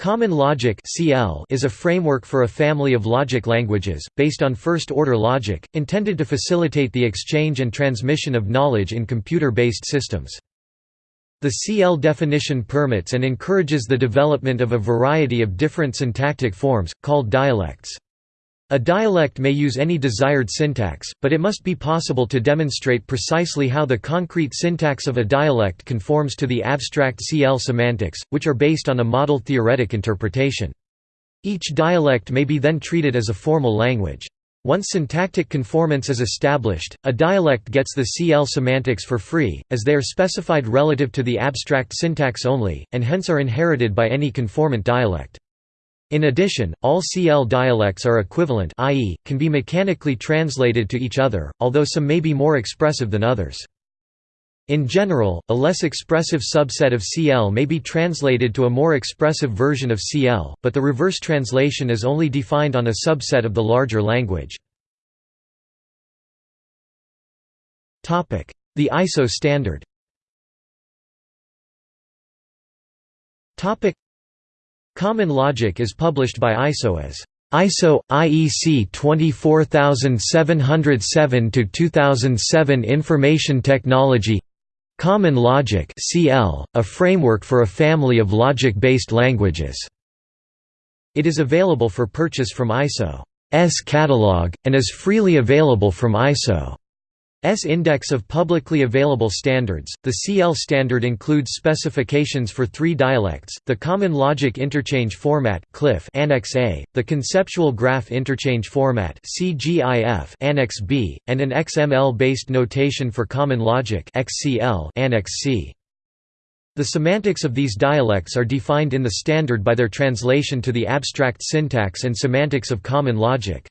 Common logic (CL) is a framework for a family of logic languages based on first-order logic, intended to facilitate the exchange and transmission of knowledge in computer-based systems. The CL definition permits and encourages the development of a variety of different syntactic forms called dialects. A dialect may use any desired syntax, but it must be possible to demonstrate precisely how the concrete syntax of a dialect conforms to the abstract CL semantics, which are based on a model theoretic interpretation. Each dialect may be then treated as a formal language. Once syntactic conformance is established, a dialect gets the CL semantics for free, as they are specified relative to the abstract syntax only, and hence are inherited by any conformant dialect. In addition, all CL dialects are equivalent i.e., can be mechanically translated to each other, although some may be more expressive than others. In general, a less expressive subset of CL may be translated to a more expressive version of CL, but the reverse translation is only defined on a subset of the larger language. The ISO standard Common Logic is published by ISO as ISO IEC 24707-2007 Information Technology Common Logic CL, a framework for a family of logic-based languages. It is available for purchase from ISO's catalog, and is freely available from ISO S index of publicly available standards. The CL standard includes specifications for three dialects: the Common Logic Interchange Format (CLIF) Annex A, the Conceptual Graph Interchange Format (CGIF) Annex B, and an XML-based notation for Common Logic (XCL) Annex C. The semantics of these dialects are defined in the standard by their translation to the abstract syntax and semantics of Common Logic.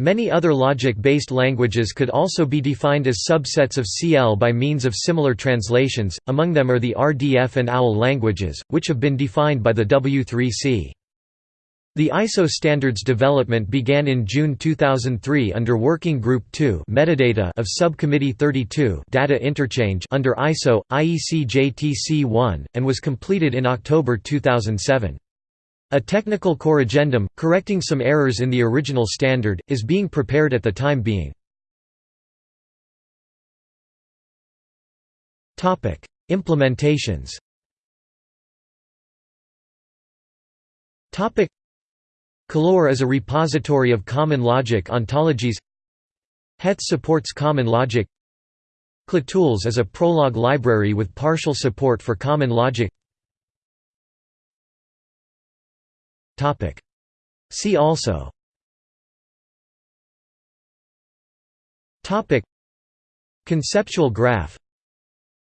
Many other logic-based languages could also be defined as subsets of CL by means of similar translations, among them are the RDF and OWL languages, which have been defined by the W3C. The ISO standards development began in June 2003 under Working Group 2 metadata of Subcommittee 32 data interchange under ISO, IEC JTC1, and was completed in October 2007. A technical corrigendum, correcting some errors in the original standard, is being prepared at the time being. Implementations. Colore is a repository of common logic ontologies. Hets supports common logic. ClaTools is a Prolog library with partial support for common logic See also. Topic. Conceptual graph.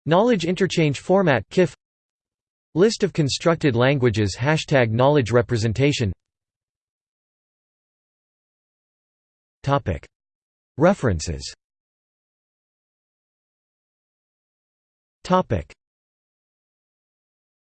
Knowledge interchange format KIF List of constructed languages Hashtag knowledge representation. Topic. References. Topic